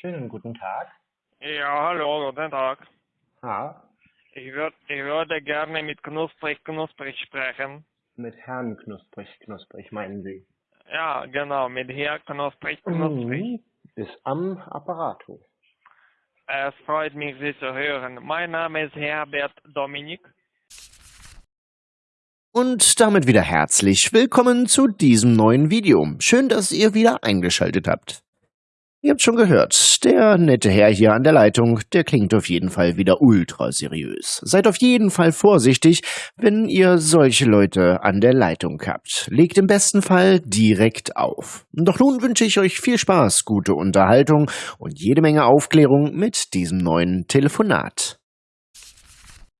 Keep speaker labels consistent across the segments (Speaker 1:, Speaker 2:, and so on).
Speaker 1: Schönen guten Tag.
Speaker 2: Ja, hallo, guten Tag.
Speaker 1: Ja,
Speaker 2: Ich, würd, ich würde gerne mit Knusprig Knusprig sprechen.
Speaker 1: mit Herrn Knusprig, Knusprig, meinen Sie?
Speaker 2: Ja, genau, mit Herr Knusprig Knusprig.
Speaker 1: Mhm. Ist am Apparato.
Speaker 2: Es freut mich, Sie zu hören. Mein Name ist Herbert Dominik.
Speaker 3: Und damit wieder herzlich willkommen zu diesem neuen Video. Schön, dass ihr wieder eingeschaltet habt. Ihr habt schon gehört, der nette Herr hier an der Leitung, der klingt auf jeden Fall wieder ultra seriös. Seid auf jeden Fall vorsichtig, wenn ihr solche Leute an der Leitung habt. Legt im besten Fall direkt auf. Doch nun wünsche ich euch viel Spaß, gute Unterhaltung und jede Menge Aufklärung mit diesem neuen Telefonat.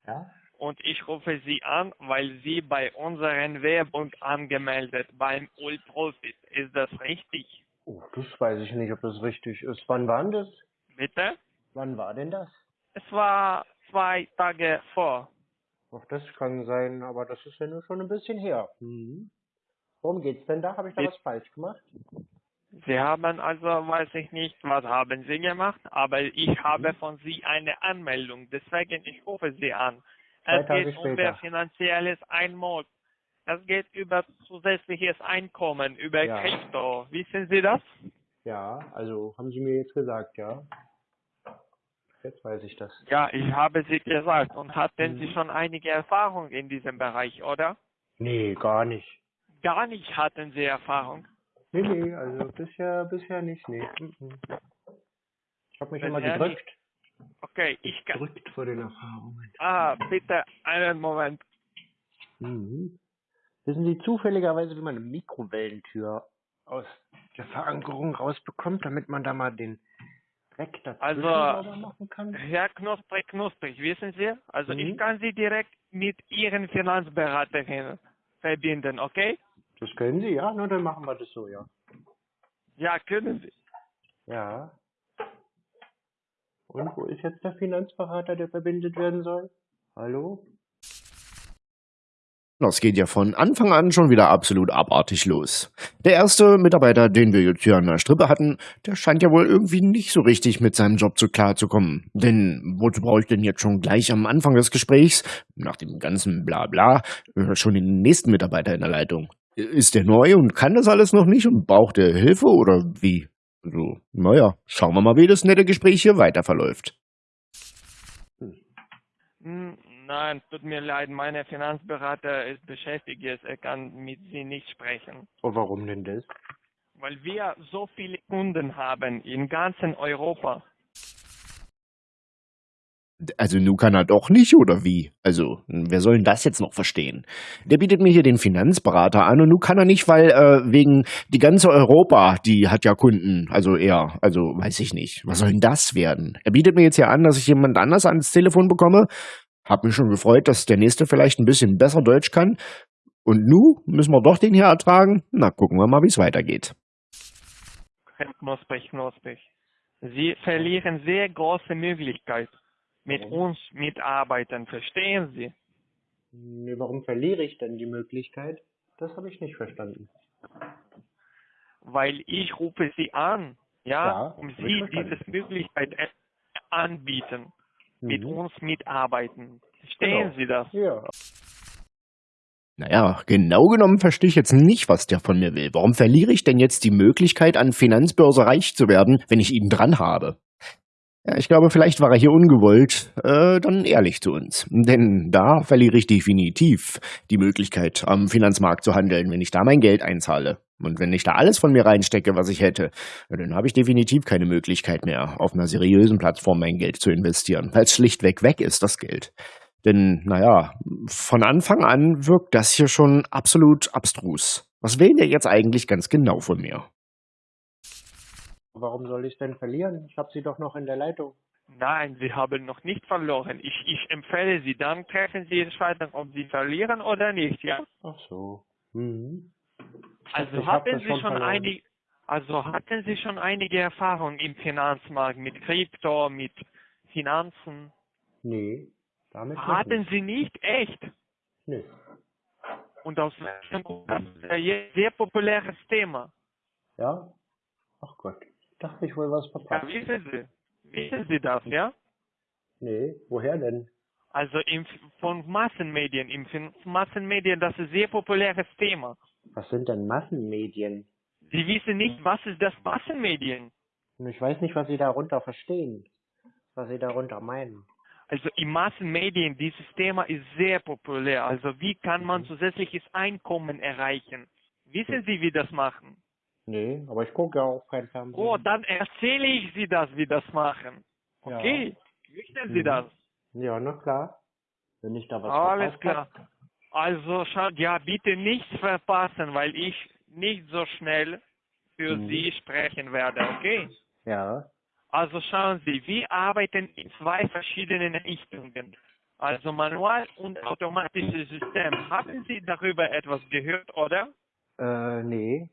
Speaker 1: Ja?
Speaker 2: Und ich rufe Sie an, weil Sie bei unseren Werbung angemeldet beim Ulprofit. Ist das richtig?
Speaker 1: Oh, das weiß ich nicht, ob das richtig ist. Wann war denn das?
Speaker 2: Bitte?
Speaker 1: Wann war denn das?
Speaker 2: Es war zwei Tage vor.
Speaker 1: Ach, das kann sein, aber das ist ja nur schon ein bisschen her. Mhm. Worum geht's denn da? Habe ich da was falsch gemacht?
Speaker 2: Sie haben also, weiß ich nicht, was haben Sie gemacht, aber ich habe von Sie eine Anmeldung, deswegen ich rufe Sie an.
Speaker 1: Zwei
Speaker 2: Es
Speaker 1: Tage
Speaker 2: geht um. Ihr finanzielles Einmod. Es geht über zusätzliches Einkommen, über
Speaker 1: Ja.
Speaker 2: Krypto. Wissen Sie das?
Speaker 1: Ja, also haben Sie mir jetzt gesagt, ja. Jetzt weiß ich das.
Speaker 2: Ja, ich habe Sie gesagt. Und hatten
Speaker 1: Mhm.
Speaker 2: Sie schon einige Erfahrung in diesem Bereich, oder?
Speaker 1: Nee, gar nicht.
Speaker 2: Gar nicht hatten Sie Erfahrung.
Speaker 1: Nee, nee, also bisher, bisher nicht, nee. Mhm. Ich habe mich immer
Speaker 2: Bisher
Speaker 1: gedrückt.
Speaker 2: Okay, ich kann.
Speaker 1: Gedrückt vor den Erfahrungen.
Speaker 2: Ah, bitte einen Moment.
Speaker 1: Mhm. Wissen Sie zufälligerweise, wie man eine Mikrowellentür aus der Verankerung rausbekommt, damit man da mal den Dreck dazwischen
Speaker 2: Also-
Speaker 1: machen kann?
Speaker 2: Herr Knusprig, Knusprig, wissen Sie? Also
Speaker 1: Mhm.
Speaker 2: ich kann Sie direkt mit Ihren Finanzberaterin verbinden, okay?
Speaker 1: Das können Sie, ja? Na, dann machen wir das so, ja.
Speaker 2: Ja, können Sie.
Speaker 1: Ja. Und wo ist jetzt der Finanzberater, der verbindet werden soll? Hallo?
Speaker 3: Das geht ja von Anfang an schon wieder absolut abartig los. Der erste Mitarbeiter, den wir jetzt hier an der Strippe hatten, der scheint ja wohl irgendwie nicht so richtig mit seinem Job so klarzukommen. Denn wozu brauche ich denn jetzt schon gleich am Anfang des Gesprächs, nach dem ganzen Blabla, äh, schon den nächsten Mitarbeiter in der Leitung? Ist der neu und kann das alles noch nicht und braucht er Hilfe oder wie? So, naja, schauen wir mal, wie das nette Gespräch hier weiter verläuft.
Speaker 2: Hm, Nein, tut mir leid, meine Finanzberater ist beschäftigt jetzt, er kann mit Sie nicht sprechen.
Speaker 1: Oh, warum denn das?
Speaker 2: Weil wir so viele Kunden haben in ganzen Europa.
Speaker 3: Also nun kann er doch nicht, oder wie? Also, wer soll denn das jetzt noch verstehen? Der bietet mir hier den Finanzberater an und nun kann er nicht, weil äh, wegen die ganze Europa, die hat ja Kunden, also er, also weiß ich nicht. Was soll denn das werden? Er bietet mir jetzt hier an, dass ich jemand anders ans Telefon bekomme. Hab mich schon gefreut, dass der nächste vielleicht ein bisschen besser Deutsch kann. Und nu müssen wir doch den hier ertragen? Na, gucken wir mal, wie es weitergeht.
Speaker 2: Knusprig, Knusprig. Sie verlieren sehr große Möglichkeit mit uns mitarbeiten, verstehen Sie?
Speaker 1: Nee, warum verliere ich denn die Möglichkeit? Das habe ich nicht verstanden.
Speaker 2: weil ich rufe Sie an, ja,
Speaker 1: Ja,
Speaker 2: um Sie diese Möglichkeit äh, anbieten, mit
Speaker 1: Mhm.
Speaker 2: uns mitarbeiten. Verstehen
Speaker 1: Genau.
Speaker 2: Sie das?
Speaker 1: Ja.
Speaker 3: Naja, genau genommen verstehe ich jetzt nicht, was der von mir will. Warum verliere ich denn jetzt die Möglichkeit, an Finanzbörse reich zu werden, wenn ich ihn dran habe? Ja, ich glaube, vielleicht war er hier ungewollt, äh, dann ehrlich zu uns. Denn da verliere ich definitiv die Möglichkeit, am Finanzmarkt zu handeln, wenn ich da mein Geld einzahle. Und wenn ich da alles von mir reinstecke, was ich hätte, dann habe ich definitiv keine Möglichkeit mehr, auf einer seriösen Plattform mein Geld zu investieren, weil es schlichtweg weg ist, das Geld. Denn, naja, von Anfang an wirkt das hier schon absolut abstrus. Was will der jetzt eigentlich ganz genau von mir?
Speaker 1: Warum soll ich denn verlieren? Ich habe sie doch noch in der Leitung.
Speaker 2: Nein, Sie haben noch nicht verloren. Ich, ich empfehle Sie, dann treffen Sie Entscheidung, ob Sie verlieren oder nicht, ja?
Speaker 1: Ach so. Mhm.
Speaker 2: Also
Speaker 1: Ich
Speaker 2: hatten Sie
Speaker 1: schon
Speaker 2: einige, also hatten Sie schon einige Erfahrung im Finanzmarkt mit Krypto, mit Finanzen?
Speaker 1: Nee, damit
Speaker 2: Hatten
Speaker 1: nicht.
Speaker 2: Sie nicht echt?
Speaker 1: Nee.
Speaker 2: Und aus welchem Grund? Das ist ein sehr populäres Thema.
Speaker 1: Ja? Ach Gott. Da habe ich wohl was
Speaker 2: Ja,
Speaker 1: verpasst.
Speaker 2: wissen Sie, wissen Sie das, ja?
Speaker 1: Nee, woher denn?
Speaker 2: Also im, von Massenmedien, im Massenmedien, das ist ein sehr populäres Thema.
Speaker 1: Was sind denn Massenmedien?
Speaker 2: Sie wissen nicht, was ist das Massenmedien?
Speaker 1: Ich weiß nicht, was Sie darunter verstehen. Was Sie darunter meinen.
Speaker 2: Also im Massenmedien, dieses Thema ist sehr populär. Also wie kann man zusätzliches Einkommen erreichen? Wissen Sie, wie das machen?
Speaker 1: Nee, aber ich gucke ja auch kein Fernsehen.
Speaker 2: Oh, dann erzähle ich Sie das, wie das machen.
Speaker 1: Ja.
Speaker 2: Okay, möchten Sie
Speaker 1: Mhm.
Speaker 2: das?
Speaker 1: Ja, na klar. Wenn ich da was
Speaker 2: Alles klar. Also schaut, ja, bitte nichts verpassen, weil ich nicht so schnell für
Speaker 1: Mhm.
Speaker 2: Sie sprechen werde, okay?
Speaker 1: Ja.
Speaker 2: Also schauen Sie, wir arbeiten in zwei verschiedenen Richtungen. Also manual und automatisches System. Haben Sie darüber etwas gehört, oder?
Speaker 1: Äh, nee.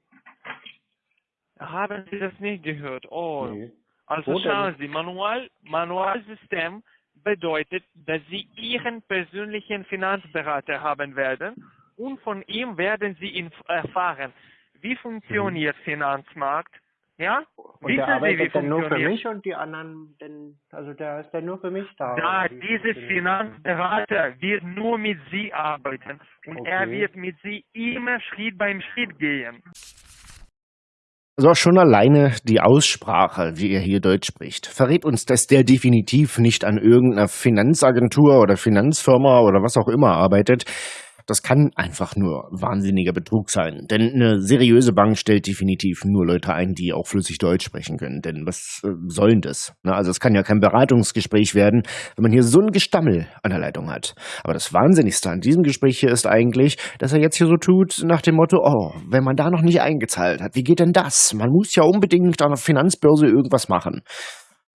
Speaker 2: Haben Sie das nicht gehört? Oh.
Speaker 1: nee.
Speaker 2: Also
Speaker 1: Wo denn?
Speaker 2: schauen Sie, Manual, Manualsystem bedeutet, dass Sie Ihren persönlichen Finanzberater haben werden und von ihm werden Sie erfahren, wie funktioniert Finanzmarkt, ja?
Speaker 1: Und
Speaker 2: Wissen
Speaker 1: der
Speaker 2: Sie, wie
Speaker 1: arbeitet dann nur für mich und die anderen, denn, also der ist dann nur für mich da.
Speaker 2: Da,
Speaker 1: funktioniert
Speaker 2: Finanzberater wird nur mit Sie arbeiten und
Speaker 1: Okay.
Speaker 2: er wird mit Sie immer Schritt beim Schritt gehen.
Speaker 3: Also schon alleine die Aussprache, wie er hier Deutsch spricht, verrät uns, dass der definitiv nicht an irgendeiner Finanzagentur oder Finanzfirma oder was auch immer arbeitet. Das kann einfach nur wahnsinniger Betrug sein. Denn eine seriöse Bank stellt definitiv nur Leute ein, die auch flüssig Deutsch sprechen können. Denn was äh, soll das? Na, also es kann ja kein Beratungsgespräch werden, wenn man hier so ein Gestammel an der Leitung hat. Aber das Wahnsinnigste an diesem Gespräch hier ist eigentlich, dass er jetzt hier so tut nach dem Motto, oh, wenn man da noch nicht eingezahlt hat, wie geht denn das? Man muss ja unbedingt an der Finanzbörse irgendwas machen.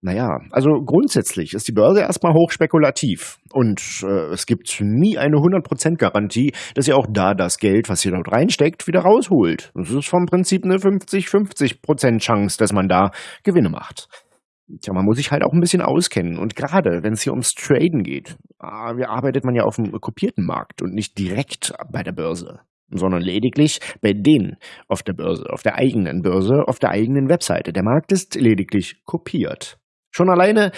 Speaker 3: Naja, also grundsätzlich ist die Börse erstmal hochspekulativ und äh, es gibt nie eine 100% Garantie, dass ihr auch da das Geld, was ihr dort reinsteckt, wieder rausholt. Das ist vom Prinzip eine 50-50% Chance, dass man da Gewinne macht. Tja, man muss sich halt auch ein bisschen auskennen. Und gerade wenn es hier ums Traden geht, ah, arbeitet man ja auf dem kopierten Markt und nicht direkt bei der Börse, sondern lediglich bei denen auf der Börse, auf der eigenen Börse, auf der eigenen Webseite. Der Markt ist lediglich kopiert. Schon alleine,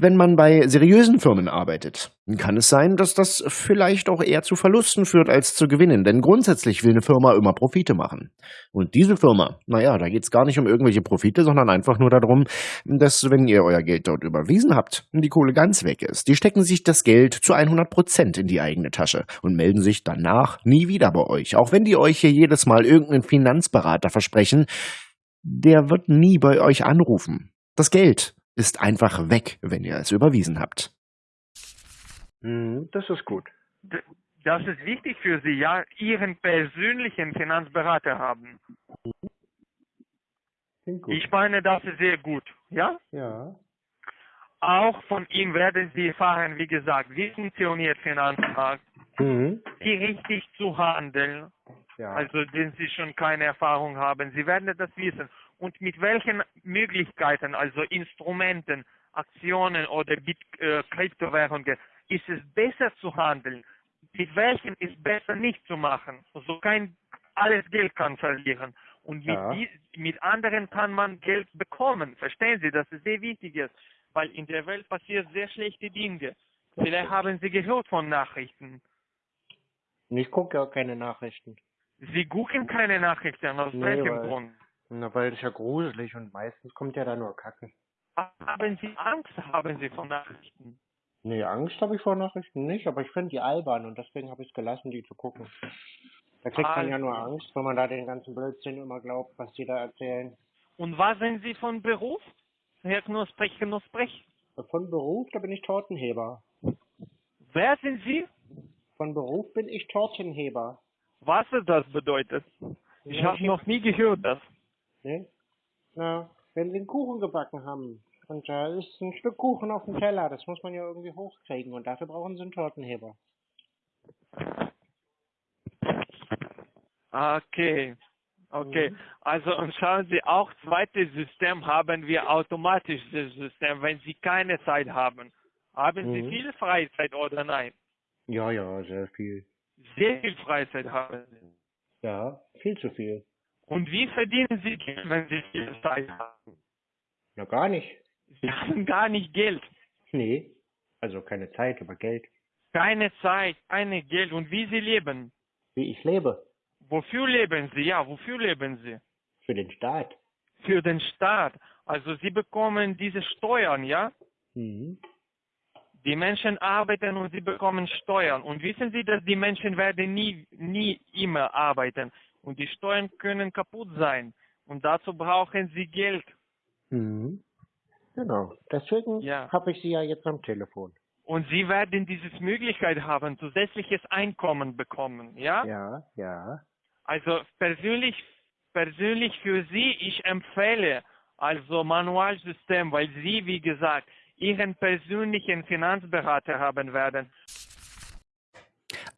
Speaker 3: wenn man bei seriösen Firmen arbeitet, kann es sein, dass das vielleicht auch eher zu Verlusten führt als zu Gewinnen. Denn grundsätzlich will eine Firma immer Profite machen. Und diese Firma, naja, da geht es gar nicht um irgendwelche Profite, sondern einfach nur darum, dass wenn ihr euer Geld dort überwiesen habt die Kohle ganz weg ist, die stecken sich das Geld zu 100 Prozent in die eigene Tasche und melden sich danach nie wieder bei euch. Auch wenn die euch hier jedes Mal irgendeinen Finanzberater versprechen, der wird nie bei euch anrufen. Das Geld ist einfach weg, wenn ihr es überwiesen habt.
Speaker 1: Mhm, das ist gut.
Speaker 2: Das ist wichtig für Sie, ja, Ihren persönlichen Finanzberater haben. Ich meine, das ist sehr gut, ja?
Speaker 1: ja.
Speaker 2: Auch von ihm werden Sie erfahren, wie gesagt, wie funktioniert Finanzmarkt,
Speaker 1: Mhm.
Speaker 2: wie richtig zu handeln,
Speaker 1: Ja.
Speaker 2: also wenn Sie schon keine Erfahrung haben. Sie werden das wissen. Und mit welchen Möglichkeiten, also Instrumenten, Aktionen oder Bit äh, Kryptowährungen, ist es besser zu handeln? Mit welchen ist besser nicht zu machen? So kein alles Geld kann verlieren. Und mit,
Speaker 1: Ja.
Speaker 2: die, mit anderen kann man Geld bekommen. Verstehen Sie, das ist sehr wichtig ist, weil in der Welt passieren sehr schlechte Dinge. Vielleicht haben Sie gehört von Nachrichten.
Speaker 1: Ich gucke ja auch keine Nachrichten.
Speaker 2: Sie gucken keine Nachrichten, aus
Speaker 1: Nee,
Speaker 2: welchem Grund?
Speaker 1: Na, weil das ist ja gruselig und meistens kommt ja da nur Kacke.
Speaker 2: Haben Sie Angst, haben Sie von Nachrichten?
Speaker 1: Nee, Angst habe ich vor Nachrichten nicht, aber ich finde die albern und deswegen habe ich es gelassen, die zu gucken. Da kriegt man ja nur
Speaker 2: Also.
Speaker 1: Angst, wenn man da den ganzen Blödsinn immer glaubt, was die da erzählen.
Speaker 2: Und was sind Sie von Beruf? Herr Knusprig, Knusprig.
Speaker 1: Von Beruf, da bin ich Tortenheber.
Speaker 2: Wer sind Sie?
Speaker 1: Von Beruf bin ich Tortenheber.
Speaker 2: Was das bedeutet? Ich habe noch nie gehört das.
Speaker 1: Ne? Na, wenn sie einen Kuchen gebacken haben und da ist ein Stück Kuchen auf dem Teller, das muss man ja irgendwie hochkriegen und dafür brauchen sie einen Tortenheber.
Speaker 2: Okay. Okay.
Speaker 1: Mhm.
Speaker 2: Also und schauen Sie, auch zweites System haben wir automatisches System, wenn Sie keine Zeit haben. Haben Sie
Speaker 1: Mhm.
Speaker 2: viel Freizeit oder nein?
Speaker 1: Ja, ja, sehr viel.
Speaker 2: Sehr viel Freizeit haben Sie.
Speaker 1: Ja, viel zu viel.
Speaker 2: Und wie verdienen Sie Geld, wenn Sie viel Zeit haben?
Speaker 1: Na gar nicht.
Speaker 2: Sie haben gar nicht Geld.
Speaker 1: Nee. Also keine Zeit, aber Geld.
Speaker 2: Keine Zeit, keine Geld. Und wie Sie leben?
Speaker 1: Wie ich lebe.
Speaker 2: Wofür leben Sie? Ja, wofür leben Sie?
Speaker 1: Für den Staat.
Speaker 2: Für den Staat. Also Sie bekommen diese Steuern, ja?
Speaker 1: Mhm.
Speaker 2: Die Menschen arbeiten und sie bekommen Steuern. Und wissen Sie, dass die Menschen werden nie, nie immer arbeiten. Und die Steuern können kaputt sein. Und dazu brauchen sie Geld.
Speaker 1: Mhm. Genau. Deswegen
Speaker 2: Ja.
Speaker 1: habe ich sie ja jetzt am Telefon.
Speaker 2: Und sie werden diese Möglichkeit haben, zusätzliches Einkommen bekommen, ja?
Speaker 1: Ja, ja.
Speaker 2: Also persönlich, persönlich für Sie, ich empfehle also Manualsystem, weil Sie, wie gesagt, Ihren persönlichen Finanzberater haben werden.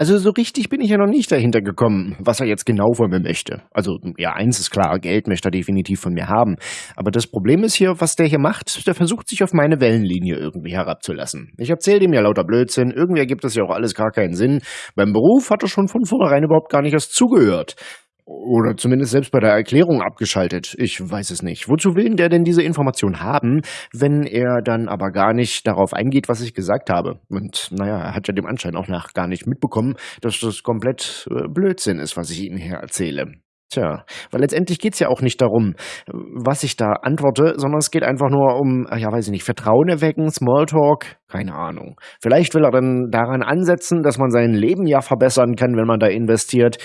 Speaker 3: Also so richtig bin ich ja noch nicht dahinter gekommen, was er jetzt genau von mir möchte. Also ja, eins ist klar, Geld möchte er definitiv von mir haben. Aber das Problem ist hier, was der hier macht, der versucht sich auf meine Wellenlinie irgendwie herabzulassen. Ich erzähle dem ja lauter Blödsinn, irgendwie ergibt das ja auch alles gar keinen Sinn. Beim Beruf hat er schon von vornherein überhaupt gar nicht erst zugehört. Oder zumindest selbst bei der Erklärung abgeschaltet. Ich weiß es nicht. Wozu will denn der denn diese Information haben, wenn er dann aber gar nicht darauf eingeht, was ich gesagt habe? Und naja, er hat ja dem Anschein auch nach gar nicht mitbekommen, dass das komplett äh, Blödsinn ist, was ich Ihnen hier erzähle. Tja, weil letztendlich geht's ja auch nicht darum, was ich da antworte, sondern es geht einfach nur um, ja weiß ich nicht, Vertrauen erwecken, Smalltalk, keine Ahnung. Vielleicht will er dann daran ansetzen, dass man sein Leben ja verbessern kann, wenn man da investiert.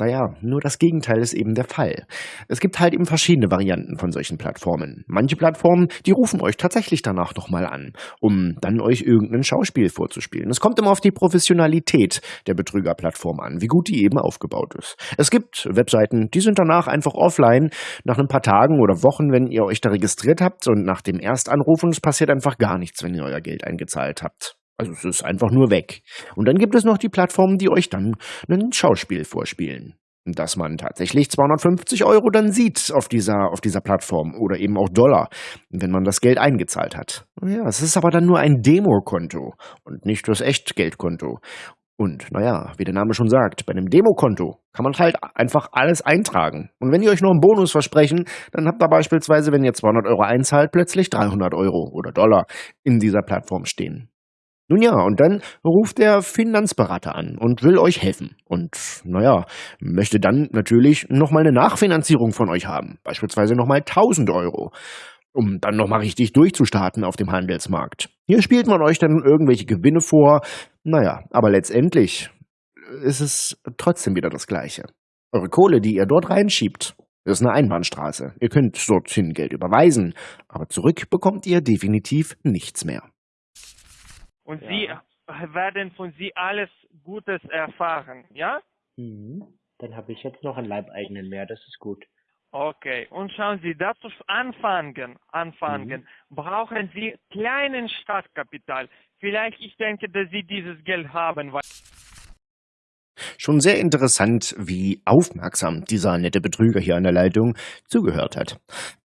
Speaker 3: Naja, nur das Gegenteil ist eben der Fall. Es gibt halt eben verschiedene Varianten von solchen Plattformen. Manche Plattformen, die rufen euch tatsächlich danach nochmal an, um dann euch irgendein Schauspiel vorzuspielen. Es kommt immer auf die Professionalität der Betrügerplattform an, wie gut die eben aufgebaut ist. Es gibt Webseiten, die sind danach einfach offline, nach ein paar Tagen oder Wochen, wenn ihr euch da registriert habt und nach dem Erstanrufen, es passiert einfach gar nichts, wenn ihr euer Geld eingezahlt habt. Also es ist einfach nur weg. Und dann gibt es noch die Plattformen, die euch dann ein Schauspiel vorspielen. Dass man tatsächlich 250 Euro dann sieht auf dieser, auf dieser Plattform oder eben auch Dollar, wenn man das Geld eingezahlt hat. Ja, es ist aber dann nur ein Demokonto und nicht das Echtgeldkonto. Und naja, wie der Name schon sagt, bei einem Demokonto kann man halt einfach alles eintragen. Und wenn die euch noch einen Bonus versprechen, dann habt ihr beispielsweise, wenn ihr 200 Euro einzahlt, plötzlich 300 Euro oder Dollar in dieser Plattform stehen. Nun ja, und dann ruft der Finanzberater an und will euch helfen. Und naja, möchte dann natürlich nochmal eine Nachfinanzierung von euch haben. Beispielsweise nochmal 1000 Euro. Um dann nochmal richtig durchzustarten auf dem Handelsmarkt. Hier spielt man euch dann irgendwelche Gewinne vor. Naja, aber letztendlich ist es trotzdem wieder das Gleiche. Eure Kohle, die ihr dort reinschiebt, ist eine Einbahnstraße. Ihr könnt dorthin Geld überweisen, aber zurück bekommt ihr definitiv nichts mehr.
Speaker 2: Und
Speaker 1: Ja.
Speaker 2: Sie werden von Sie alles Gutes erfahren, ja?
Speaker 1: Mhm. Dann habe ich jetzt noch einen Leibeigenen mehr, das ist gut.
Speaker 2: Okay, und schauen Sie, dazu anfangen, anfangen, brauchen Sie kleinen Startkapital. Vielleicht, ich denke, dass Sie dieses Geld haben, weil
Speaker 3: Schon sehr interessant, wie aufmerksam dieser nette Betrüger hier an der Leitung zugehört hat.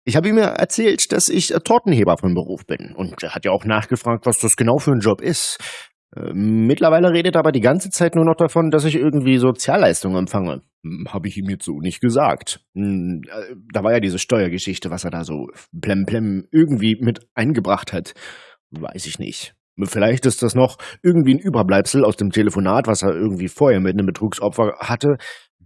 Speaker 3: Ich habe ihm ja erzählt, dass ich Tortenheber von Beruf bin. Und er hat ja auch nachgefragt, was das genau für ein Job ist. Äh, Mittlerweile redet er aber die ganze Zeit nur noch davon, dass ich irgendwie Sozialleistungen empfange. Hm, Habe ich ihm jetzt so nicht gesagt. Hm, äh, Da war ja diese Steuergeschichte, was er da so plemplem irgendwie mit eingebracht hat. Weiß ich nicht. Vielleicht ist das noch irgendwie ein Überbleibsel aus dem Telefonat, was er irgendwie vorher mit einem Betrugsopfer hatte.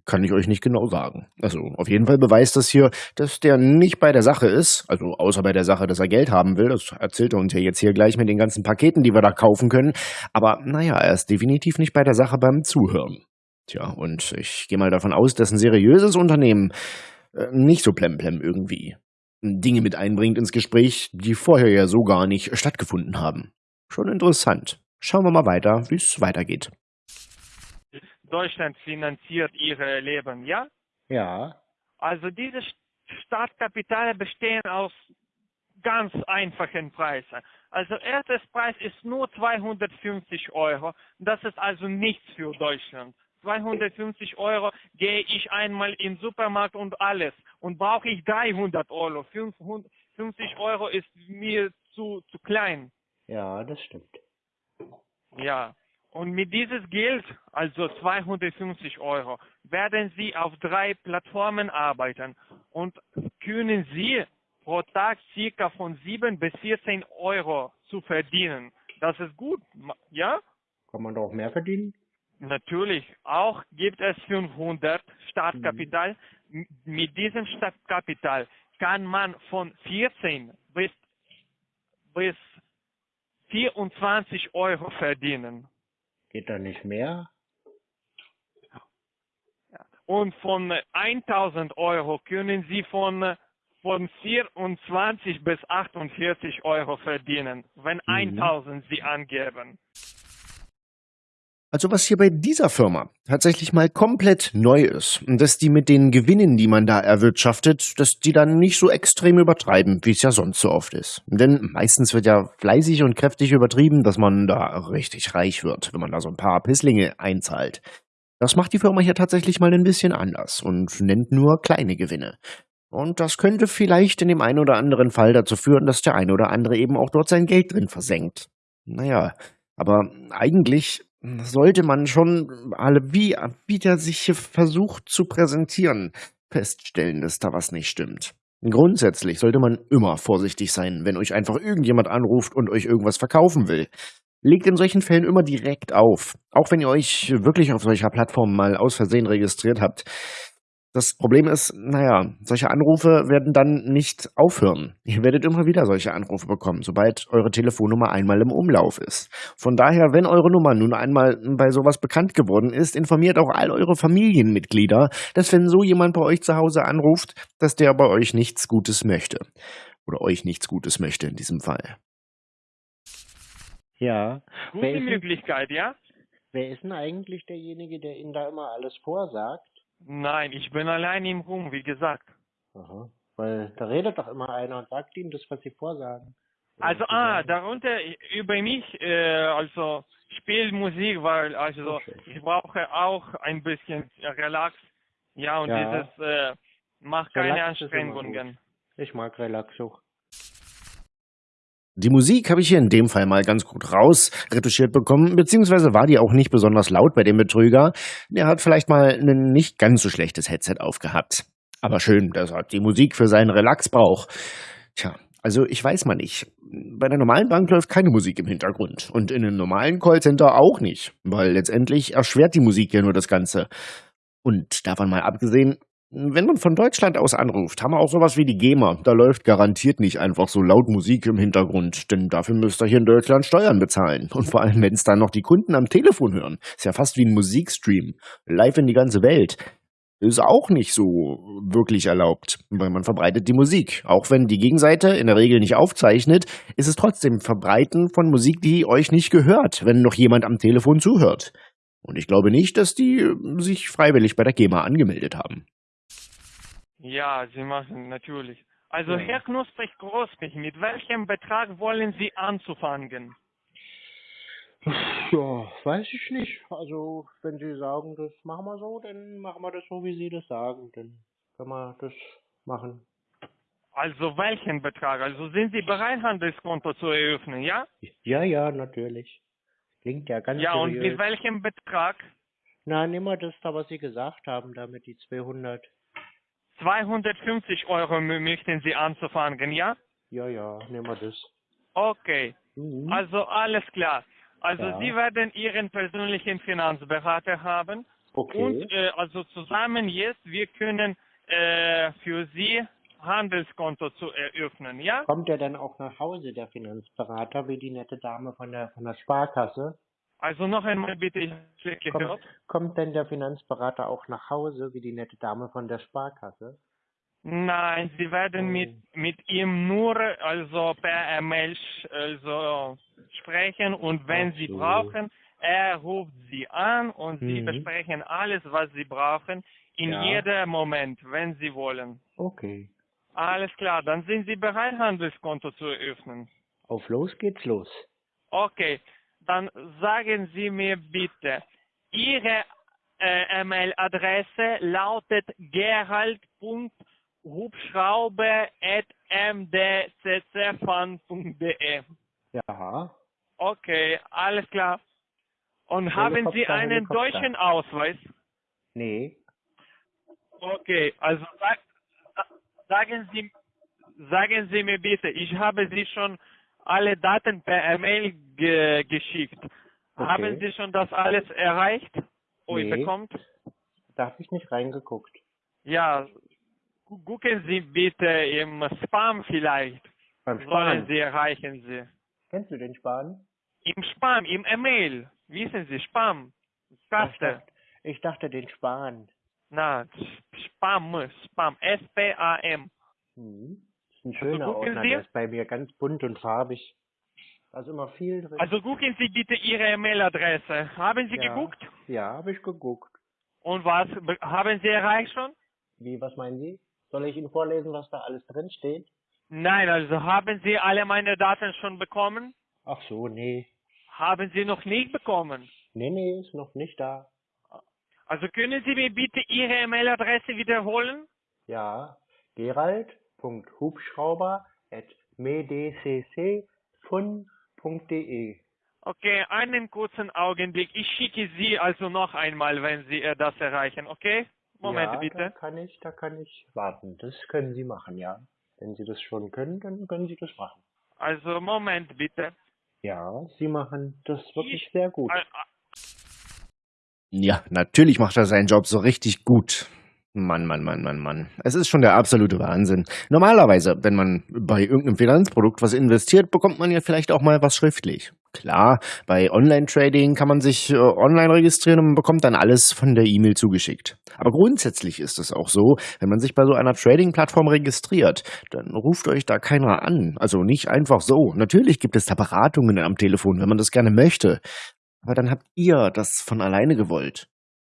Speaker 3: Kann ich euch nicht genau sagen. Also auf jeden Fall beweist das hier, dass der nicht bei der Sache ist. Also außer bei der Sache, dass er Geld haben will. Das erzählt er uns ja jetzt hier gleich mit den ganzen Paketen, die wir da kaufen können. Aber naja, er ist definitiv nicht bei der Sache beim Zuhören. Tja, und ich gehe mal davon aus, dass ein seriöses Unternehmen äh, nicht so plemplem irgendwie Dinge mit einbringt ins Gespräch, die vorher ja so gar nicht stattgefunden haben. Schon interessant. Schauen wir mal weiter, wie es weitergeht.
Speaker 2: Deutschland finanziert Ihr Leben, ja?
Speaker 1: Ja.
Speaker 2: Also diese Startkapitale bestehen aus ganz einfachen Preisen. Also erstes Preis ist nur 250 Euro. Das ist also nichts für Deutschland. 250 Euro gehe ich einmal in den Supermarkt und alles. Und brauche ich 300 Euro. 550 Euro ist mir zu, zu klein.
Speaker 1: Ja, das stimmt.
Speaker 2: Ja. Und mit dieses Geld, also 250 Euro, werden Sie auf drei Plattformen arbeiten und können Sie pro Tag circa von 7 bis 14 Euro zu verdienen. Das ist gut, ja?
Speaker 1: Kann man doch mehr verdienen?
Speaker 2: Natürlich. Auch gibt es 500 Startkapital. Mhm. Mit diesem Startkapital kann man von 14 bis, bis 24 Euro verdienen.
Speaker 1: Geht da nicht mehr?
Speaker 2: Und von 1000 Euro können Sie von, von 24 bis 48 Euro verdienen, wenn mhm. 1000 Sie angeben.
Speaker 3: Also was hier bei dieser Firma tatsächlich mal komplett neu ist, dass die mit den Gewinnen, die man da erwirtschaftet, dass die dann nicht so extrem übertreiben, wie es ja sonst so oft ist. Denn meistens wird ja fleißig und kräftig übertrieben, dass man da richtig reich wird, wenn man da so ein paar Pisslinge einzahlt. Das macht die Firma hier tatsächlich mal ein bisschen anders und nennt nur kleine Gewinne. Und das könnte vielleicht in dem einen oder anderen Fall dazu führen, dass der eine oder andere eben auch dort sein Geld drin versenkt. Naja, aber eigentlich sollte man schon alle, wie, wie der sich hier versucht zu präsentieren, feststellen, dass da was nicht stimmt. Grundsätzlich sollte man immer vorsichtig sein, wenn euch einfach irgendjemand anruft und euch irgendwas verkaufen will. Legt in solchen Fällen immer direkt auf, auch wenn ihr euch wirklich auf solcher Plattform mal aus Versehen registriert habt. Das Problem ist, naja, solche Anrufe werden dann nicht aufhören. Ihr werdet immer wieder solche Anrufe bekommen, sobald eure Telefonnummer einmal im Umlauf ist. Von daher, wenn eure Nummer nun einmal bei sowas bekannt geworden ist, informiert auch all eure Familienmitglieder, dass wenn so jemand bei euch zu Hause anruft, dass der bei euch nichts Gutes möchte. Oder euch nichts Gutes möchte in diesem Fall.
Speaker 1: Ja.
Speaker 2: Gute Möglichkeit, ja?
Speaker 1: Wer ist denn eigentlich derjenige, der Ihnen da immer alles vorsagt?
Speaker 2: Nein, ich bin allein im Ruhm, wie gesagt.
Speaker 1: Aha. Weil da redet doch immer einer und sagt ihm das, was sie vorsagen.
Speaker 2: Also, ah, darunter über mich, äh, also Spielmusik, weil also okay. ich brauche auch ein bisschen Relax. Ja, und ja. dieses äh, macht keine Relax Anstrengungen.
Speaker 1: Ich mag Relax auch.
Speaker 3: Die Musik habe ich hier in dem Fall mal ganz gut rausretuschiert bekommen, beziehungsweise war die auch nicht besonders laut bei dem Betrüger. Der hat vielleicht mal ein nicht ganz so schlechtes Headset aufgehabt. Aber schön, dass er die Musik für seinen Relax braucht. Tja, also ich weiß mal nicht. Bei der normalen Bank läuft keine Musik im Hintergrund. Und in einem normalen Callcenter auch nicht. Weil letztendlich erschwert die Musik ja nur das Ganze. Und davon mal abgesehen, wenn man von Deutschland aus anruft, haben wir auch sowas wie die GEMA. Da läuft garantiert nicht einfach so laut Musik im Hintergrund, denn dafür müsst ihr hier in Deutschland Steuern bezahlen. Und vor allem, wenn es dann noch die Kunden am Telefon hören. Ist ja fast wie ein Musikstream. Live in die ganze Welt. Ist auch nicht so wirklich erlaubt, weil man verbreitet die Musik. Auch wenn die Gegenseite in der Regel nicht aufzeichnet, ist es trotzdem Verbreiten von Musik, die euch nicht gehört, wenn noch jemand am Telefon zuhört. Und ich glaube nicht, dass die sich freiwillig bei der GEMA angemeldet haben.
Speaker 2: Ja, Sie machen natürlich. Also ja. Herr Knusprig Großmich, mit welchem Betrag wollen Sie anzufangen?
Speaker 1: Ja, weiß ich nicht. Also wenn Sie sagen, das machen wir so, dann machen wir das so, wie Sie das sagen. Dann können wir das machen.
Speaker 2: Also welchen Betrag? Also sind Sie bereit, Handelskonto zu eröffnen, ja?
Speaker 1: Ja, ja, natürlich. Klingt ja ganz
Speaker 2: Ja, seriös. und mit welchem Betrag?
Speaker 1: Nein, immer das da, was Sie gesagt haben, damit die 200.
Speaker 2: 250 Euro möchten Sie anzufangen, ja?
Speaker 1: Ja, ja, nehmen wir das.
Speaker 2: Okay, mhm. also alles klar. Also ja. Sie werden Ihren persönlichen Finanzberater haben. Okay. Und äh, also zusammen jetzt, wir können äh, für Sie Handelskonto zu eröffnen, ja?
Speaker 1: Kommt er dann auch nach Hause, der Finanzberater, wie die nette Dame von der, von der Sparkasse?
Speaker 2: Also noch einmal bitte, ich habe
Speaker 1: kommt, kommt denn der Finanzberater auch nach Hause, wie die nette Dame von der Sparkasse?
Speaker 2: Nein, Sie werden mit, oh. mit ihm nur also per E-Mail also sprechen und wenn so. Sie brauchen, er ruft Sie an und mhm. Sie besprechen alles, was Sie brauchen, in ja. jedem Moment, wenn Sie wollen.
Speaker 1: Okay.
Speaker 2: Alles klar, dann sind Sie bereit, Handelskonto zu eröffnen.
Speaker 1: Auf los geht's los.
Speaker 2: Okay, dann sagen Sie mir bitte, Ihre äh, E-Mail-Adresse lautet gerald.hubschrauber.mdccfan.de.
Speaker 1: Ja.
Speaker 2: Okay, alles klar. Und haben Sie einen deutschen Ausweis?
Speaker 1: Nee.
Speaker 2: Okay, also sag, sagen Sie sagen Sie mir bitte, ich habe Sie schon alle Daten per E-Mail ge geschickt.
Speaker 1: Okay.
Speaker 2: Haben Sie schon das alles erreicht? Oh,
Speaker 1: Nee.
Speaker 2: bekommt?
Speaker 1: Da habe ich nicht reingeguckt.
Speaker 2: Ja, gu- gucken Sie bitte im Spam vielleicht.
Speaker 1: Beim
Speaker 2: Sollen
Speaker 1: Sparen.
Speaker 2: Sie erreichen Sie.
Speaker 1: Kennst du den Sparen?
Speaker 2: Im Spam, im E-Mail. Wissen Sie, Spam.
Speaker 1: Ich
Speaker 2: Kaste.
Speaker 1: dachte, ich dachte den Sparen.
Speaker 2: Na, Spam, Spam. S-P-A-M.
Speaker 1: Hm. Ein
Speaker 2: Also
Speaker 1: schöner
Speaker 2: gucken
Speaker 1: Ordner,
Speaker 2: Sie.
Speaker 1: der ist bei mir ganz bunt und farbig. Ist immer viel drin.
Speaker 2: Also gucken Sie bitte Ihre E-Mail-Adresse. Haben Sie
Speaker 1: Ja.
Speaker 2: geguckt?
Speaker 1: Ja, habe ich geguckt.
Speaker 2: Und was? Be- Haben Sie erreicht schon?
Speaker 1: Wie, was meinen Sie? Soll ich Ihnen vorlesen, was da alles drin steht?
Speaker 2: Nein, also haben Sie alle meine Daten schon bekommen?
Speaker 1: Ach so, nee.
Speaker 2: Haben Sie noch nicht bekommen?
Speaker 1: Nee, nee, ist noch nicht da.
Speaker 2: Also können Sie mir bitte Ihre E-Mail-Adresse wiederholen?
Speaker 1: Ja, gerald.hubschrauber.medccfun.de
Speaker 2: Okay, einen kurzen Augenblick. Ich schicke Sie also noch einmal, wenn Sie äh, das erreichen, okay? Moment
Speaker 1: ja, Da
Speaker 2: bitte.
Speaker 1: kann ich, da kann ich warten. Das können Sie machen, ja. Wenn Sie das schon können, dann können Sie das machen.
Speaker 2: Also Moment bitte.
Speaker 1: Ja, Sie machen das wirklich
Speaker 2: Ich-
Speaker 1: sehr gut.
Speaker 2: Äh,
Speaker 3: Ja, natürlich macht er seinen Job so richtig gut. Mann, Mann, Mann, Mann, Mann. Es ist schon der absolute Wahnsinn. Normalerweise, wenn man bei irgendeinem Finanzprodukt was investiert, bekommt man ja vielleicht auch mal was schriftlich. Klar, bei Online-Trading kann man sich äh, online registrieren und bekommt dann alles von der E-Mail zugeschickt. Aber grundsätzlich ist es auch so, wenn man sich bei so einer Trading-Plattform registriert, dann ruft euch da keiner an. Also nicht einfach so. Natürlich gibt es da Beratungen am Telefon, wenn man das gerne möchte. Aber dann habt ihr das von alleine gewollt.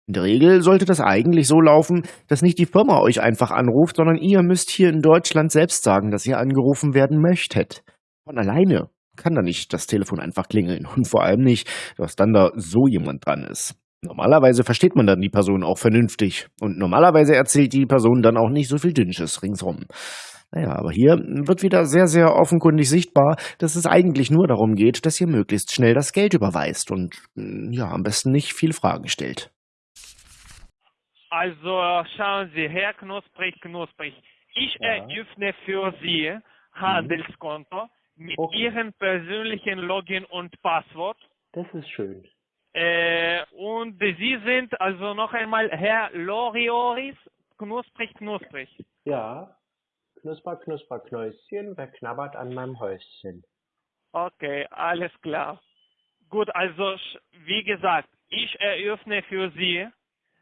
Speaker 3: In der Regel sollte das eigentlich so laufen, dass nicht die Firma euch einfach anruft, sondern ihr müsst hier in Deutschland selbst sagen, dass ihr angerufen werden möchtet. Von alleine kann da nicht das Telefon einfach klingeln und vor allem nicht, dass dann da so jemand dran ist. Normalerweise versteht man dann die Person auch vernünftig und normalerweise erzählt die Person dann auch nicht so viel Dünnsches ringsrum. Naja, aber hier wird wieder sehr, sehr offenkundig sichtbar, dass es eigentlich nur darum geht, dass ihr möglichst schnell das Geld überweist und mm, ja, am besten nicht viel Fragen stellt.
Speaker 2: Also schauen Sie, Herr Knusprig, Knusprig, ich
Speaker 1: Ja.
Speaker 2: eröffne für Sie Handelskonto mit
Speaker 1: Okay.
Speaker 2: Ihrem persönlichen Login und Passwort.
Speaker 1: Das ist schön.
Speaker 2: Äh, und Sie sind also noch einmal Herr Lorioris, Knusprig, Knusprig.
Speaker 1: Ja. Knusper, Knusper, Knäuschen, wer knabbert an meinem Häuschen?
Speaker 2: Okay, alles klar. Gut, also wie gesagt, ich eröffne für Sie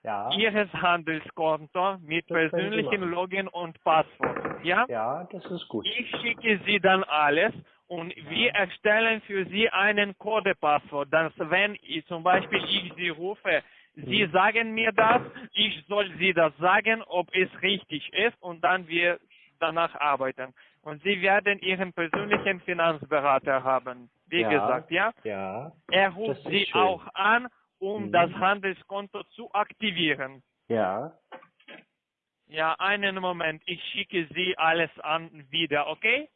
Speaker 1: Ja.
Speaker 2: Ihres Handelskonto mit
Speaker 1: Das machen.
Speaker 2: Login und Passwort. Ja?
Speaker 1: Ja, das ist gut.
Speaker 2: Ich schicke Sie dann alles und wir erstellen für Sie einen Codepasswort. Dass wenn ich, zum Beispiel ich Sie rufe, Sie
Speaker 1: Mhm.
Speaker 2: sagen mir das, ich soll Sie das sagen, ob es richtig ist und dann wir danach arbeiten. Und Sie werden Ihren persönlichen Finanzberater haben. Wie
Speaker 1: Ja.
Speaker 2: gesagt, ja?
Speaker 1: Ja.
Speaker 2: Er ruft Sie
Speaker 1: schön.
Speaker 2: auch an, um
Speaker 1: Mhm.
Speaker 2: das Handelskonto zu aktivieren.
Speaker 1: Ja.
Speaker 2: Ja, einen Moment. Ich schicke Sie alles an wieder, okay?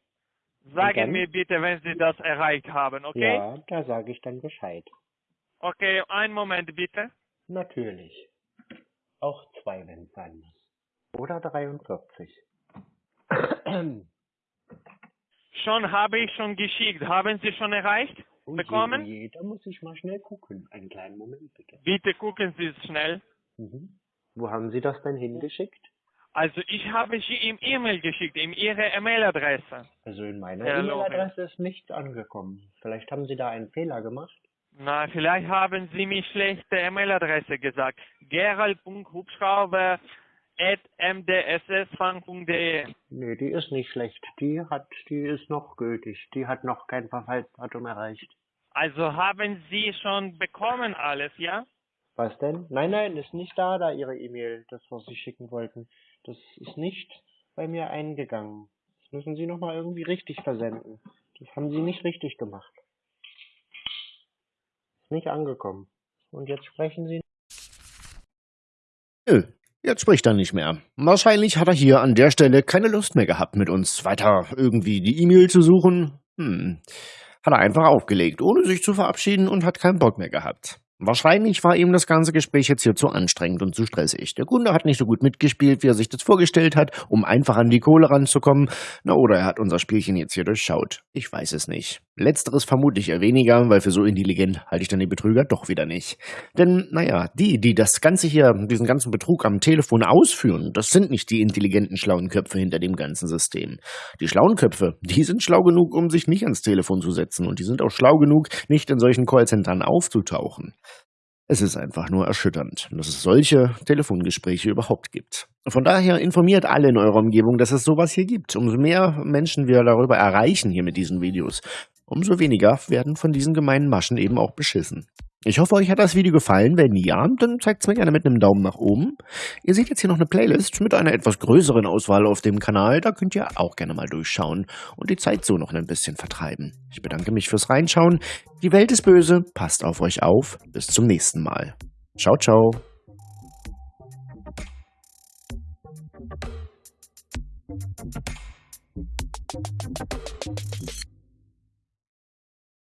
Speaker 2: Sagen mir bitte, wenn Sie das erreicht haben, okay?
Speaker 1: Ja, da sage ich dann Bescheid.
Speaker 2: Okay, einen Moment bitte.
Speaker 1: Natürlich. Auch zwei, wenn es sein muss. Oder 43.
Speaker 2: Schon habe ich schon geschickt. Haben Sie schon erreicht?
Speaker 1: Oh
Speaker 2: Bekommen?
Speaker 1: oh je, da muss ich mal schnell gucken. Einen kleinen Moment bitte.
Speaker 2: Bitte gucken Sie es schnell.
Speaker 1: Mhm. Wo haben Sie das denn hingeschickt?
Speaker 2: Also ich habe Sie im E-Mail geschickt, in Ihre E-Mail-Adresse.
Speaker 1: Also in meiner E-Mail-Adresse ist nichts angekommen. Vielleicht haben Sie da einen Fehler gemacht?
Speaker 2: Na, vielleicht haben Sie mir schlechte E-Mail-Adresse gesagt. gerald.hubschrauber.mdssfang.de
Speaker 1: Nee, die ist nicht schlecht. Die hat, die ist noch gültig. Die hat noch kein Verfallsdatum erreicht.
Speaker 2: Also haben Sie schon bekommen alles, ja?
Speaker 1: Was denn? Nein, nein, ist nicht da, da Ihre E-Mail, das, was Sie schicken wollten. Das ist nicht bei mir eingegangen. Das müssen Sie nochmal irgendwie richtig versenden. Das haben Sie nicht richtig gemacht. Ist nicht angekommen. Und jetzt sprechen Sie.
Speaker 3: Nö, jetzt spricht er nicht mehr. Wahrscheinlich hat er hier an der Stelle keine Lust mehr gehabt, mit uns weiter irgendwie die E-Mail zu suchen. Hm. Hat er einfach aufgelegt, ohne sich zu verabschieden und hat keinen Bock mehr gehabt. Wahrscheinlich war ihm das ganze Gespräch jetzt hier zu anstrengend und zu stressig. Der Kunde hat nicht so gut mitgespielt, wie er sich das vorgestellt hat, um einfach an die Kohle ranzukommen. Na, oder er hat unser Spielchen jetzt hier durchschaut. Ich weiß es nicht. Letzteres vermutlich eher weniger, weil für so intelligent halte ich dann die Betrüger doch wieder nicht. Denn, naja, die, die das Ganze hier, diesen ganzen Betrug am Telefon ausführen, das sind nicht die intelligenten, schlauen Köpfe hinter dem ganzen System. Die schlauen Köpfe, die sind schlau genug, um sich nicht ans Telefon zu setzen und die sind auch schlau genug, nicht in solchen Callcentern aufzutauchen. Es ist einfach nur erschütternd, dass es solche Telefongespräche überhaupt gibt. Von daher informiert alle in eurer Umgebung, dass es sowas hier gibt. Umso mehr Menschen wir darüber erreichen hier mit diesen Videos, umso weniger werden von diesen gemeinen Maschen eben auch beschissen. Ich hoffe, euch hat das Video gefallen. Wenn ja, dann zeigt es mir gerne mit einem Daumen nach oben. Ihr seht jetzt hier noch eine Playlist mit einer etwas größeren Auswahl auf dem Kanal. Da könnt ihr auch gerne mal durchschauen und die Zeit so noch ein bisschen vertreiben. Ich bedanke mich fürs Reinschauen. Die Welt ist böse. Passt auf euch auf. Bis zum nächsten Mal. Ciao, ciao.